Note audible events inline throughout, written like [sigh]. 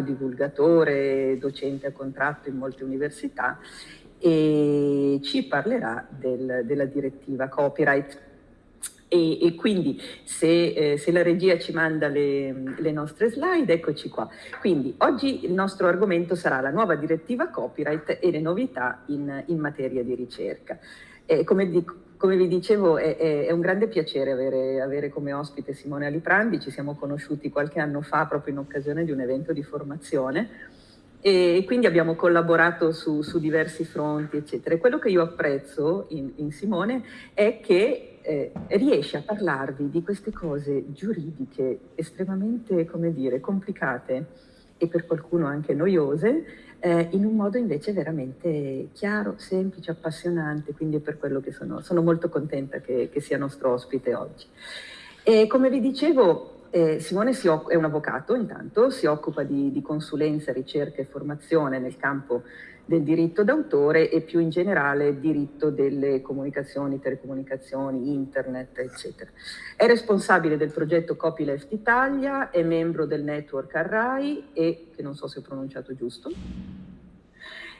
divulgatore, docente a contratto in molte università e ci parlerà del, della direttiva copyright. E, e quindi se, eh, se, la regia ci manda le, le, nostre slide, eccoci qua. Quindi oggi il nostro argomento sarà la nuova direttiva copyright e le novità in, in materia di ricerca. Eh, come, di, come, vi dicevo è, è, è, un grande piacere avere, avere come ospite Simone Aliprandi, ci siamo conosciuti qualche anno fa proprio in occasione di un evento di formazione. E quindi abbiamo collaborato su, su diversi fronti, eccetera. E quello che io apprezzo in, in Simone è che eh, riesce a parlarvi di queste cose giuridiche estremamente, come dire, complicate e per qualcuno anche noiose, eh, in un modo invece veramente chiaro, semplice, appassionante, quindi è per quello che sono, sono molto contenta che, che, sia nostro ospite oggi. E come vi dicevo, eh, Simone è un avvocato intanto, si occupa di, di, consulenza, ricerca e formazione nel campo del diritto d'autore e più in generale diritto delle comunicazioni, telecomunicazioni, internet, eccetera. È responsabile del progetto Copyleft Italia, è membro del network Arrai e, che non so se ho pronunciato giusto,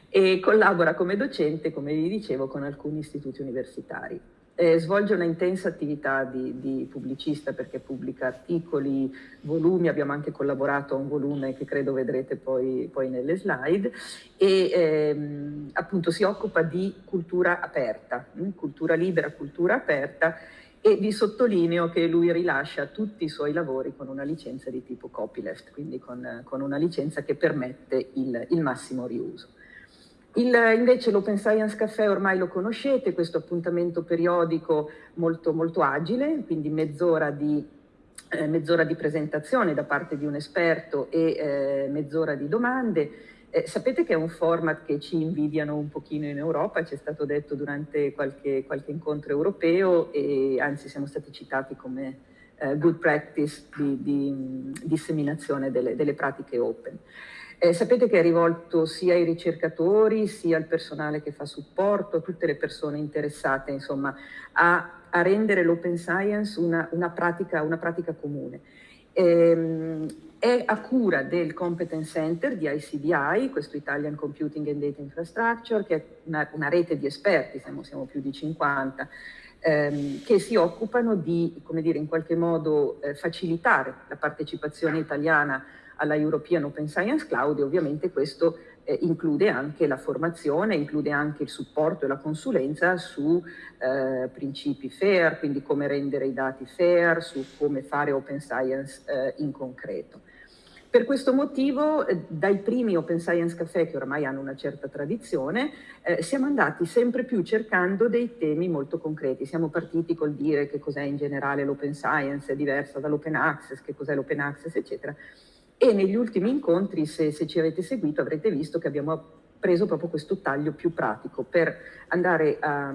e collabora come docente, come vi dicevo, con alcuni istituti universitari eh, svolge una intensa attività di, di, pubblicista perché pubblica articoli, volumi, abbiamo anche collaborato a un volume che credo vedrete poi, poi nelle slide e ehm, appunto si occupa di cultura aperta, mh? Hm, cultura libera, cultura aperta e vi sottolineo che lui rilascia tutti i suoi lavori con una licenza di tipo copyleft, quindi con, con una licenza che permette il, il massimo riuso. Il, invece l'Open Science Café ormai lo conoscete, questo appuntamento periodico molto, molto agile, quindi mezz'ora di, eh, mezz'ora di presentazione da parte di un esperto e eh, mezz'ora di domande. Eh, sapete che è un format che ci invidiano un pochino in Europa, ci è stato detto durante qualche, qualche incontro europeo e anzi siamo stati citati come eh, good practice di, di disseminazione delle, delle pratiche open. Eh, sapete che è rivolto sia ai ricercatori, sia al personale che fa supporto, a tutte le persone interessate insomma, a, a rendere l'open science una, una, pratica, una pratica, comune. Ehm, è a cura del Competence Center di ICDI, questo Italian Computing and Data Infrastructure, che è una, una rete di esperti, siamo, siamo più di 50, ehm, che si occupano di, come dire, in qualche modo eh, facilitare la partecipazione italiana alla European Open Science Cloud e ovviamente questo eh, include anche la formazione, include anche il supporto e la consulenza su eh, principi fair, quindi come rendere i dati fair, su come fare open science eh, in concreto. Per questo motivo, eh, dai primi Open Science Café, che ormai hanno una certa tradizione, eh, siamo andati sempre più cercando dei temi molto concreti. Siamo partiti col dire che cos'è in generale l'Open Science, è diversa dall'Open Access, che cos'è l'Open Access, eccetera e negli ultimi incontri, se, se ci avete seguito, avrete visto che abbiamo preso proprio questo taglio più pratico per andare a,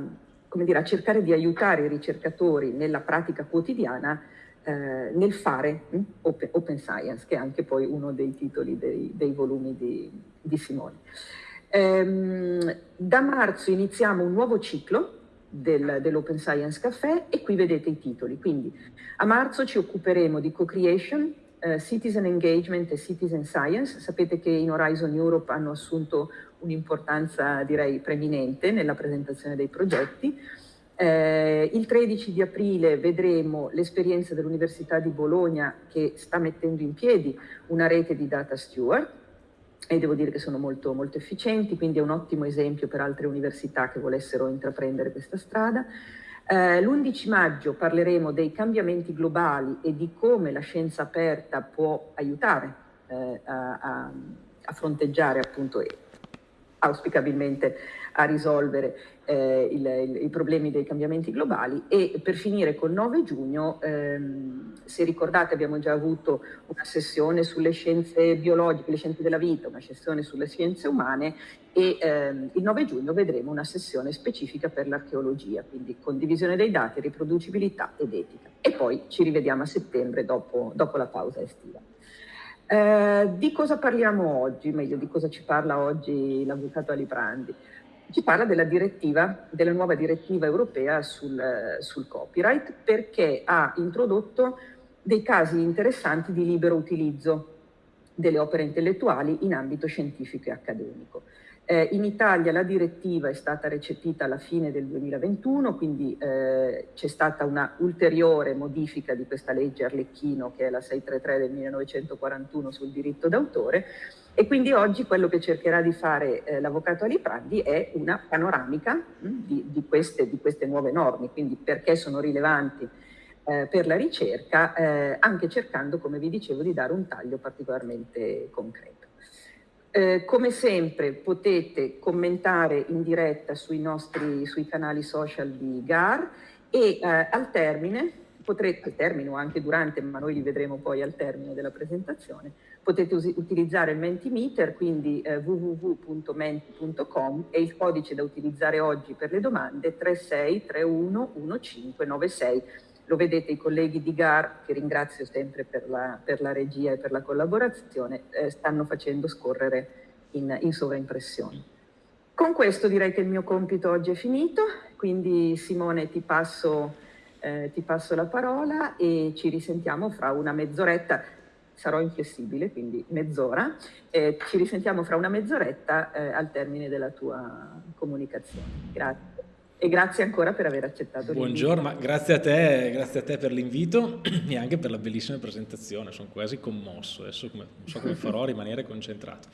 dire, a cercare di aiutare i ricercatori nella pratica quotidiana eh, nel fare hm, open, open, Science, che è anche poi uno dei titoli dei, dei volumi di, di Simone. Ehm, da marzo iniziamo un nuovo ciclo del, dell'Open Science Café e qui vedete i titoli. Quindi a marzo ci occuperemo di co-creation, uh, Citizen Engagement e Citizen Science. Sapete che in Horizon Europe hanno assunto un'importanza direi preminente nella presentazione dei progetti. Eh, il 13 di aprile vedremo l'esperienza dell'Università di Bologna che sta mettendo in piedi una rete di data steward e devo dire che sono molto, molto efficienti, quindi è un ottimo esempio per altre università che volessero intraprendere questa strada. Eh, L'11 maggio parleremo dei cambiamenti globali e di come la scienza aperta può aiutare eh, a, a, a, fronteggiare appunto auspicabilmente a risolvere eh, il, il, i problemi dei cambiamenti globali e per finire col 9 giugno, ehm, se ricordate abbiamo già avuto una sessione sulle scienze biologiche, le scienze della vita, una sessione sulle scienze umane e ehm, il 9 giugno vedremo una sessione specifica per l'archeologia, quindi condivisione dei dati, riproducibilità ed etica. E poi ci rivediamo a settembre dopo, dopo la pausa estiva. Eh, di cosa parliamo oggi, meglio di cosa ci parla oggi l'avvocato Aliprandi? Ci parla della direttiva, della nuova direttiva europea sul, sul copyright perché ha introdotto dei casi interessanti di libero utilizzo delle opere intellettuali in ambito scientifico e accademico. Eh, in Italia la direttiva è stata recepita alla fine del 2021, quindi eh, c'è stata una ulteriore modifica di questa legge Arlecchino, che è la 633 del 1941 sul diritto d'autore, e quindi oggi quello che cercherà di fare eh, l'Avvocato Aliprandi è una panoramica mh, mm, di, di, queste, di, queste, nuove norme, quindi perché sono rilevanti eh, per la ricerca, eh, anche cercando, come vi dicevo, di dare un taglio particolarmente concreto. Eh, come sempre potete commentare in diretta sui nostri sui canali social di GAR e eh, al termine, potrete, al termine o anche durante, ma noi li vedremo poi al termine della presentazione, potete utilizzare il Mentimeter, quindi eh, www.menti.com e il codice da utilizzare oggi per le domande 36311596 lo vedete i colleghi di GAR, che ringrazio sempre per la, per la regia e per la collaborazione, eh, stanno facendo scorrere in, in sovraimpressione. Con questo direi che il mio compito oggi è finito, quindi Simone ti passo, eh, ti passo la parola e ci risentiamo fra una mezz'oretta sarò inflessibile, quindi mezz'ora. Eh, ci risentiamo fra una mezz'oretta eh, al termine della tua comunicazione. Grazie e grazie ancora per aver accettato. Buongiorno, grazie a te, grazie a te per l'invito [clears throat] e anche per la bellissima presentazione, sono quasi commosso, adesso come, non so come farò a rimanere concentrato.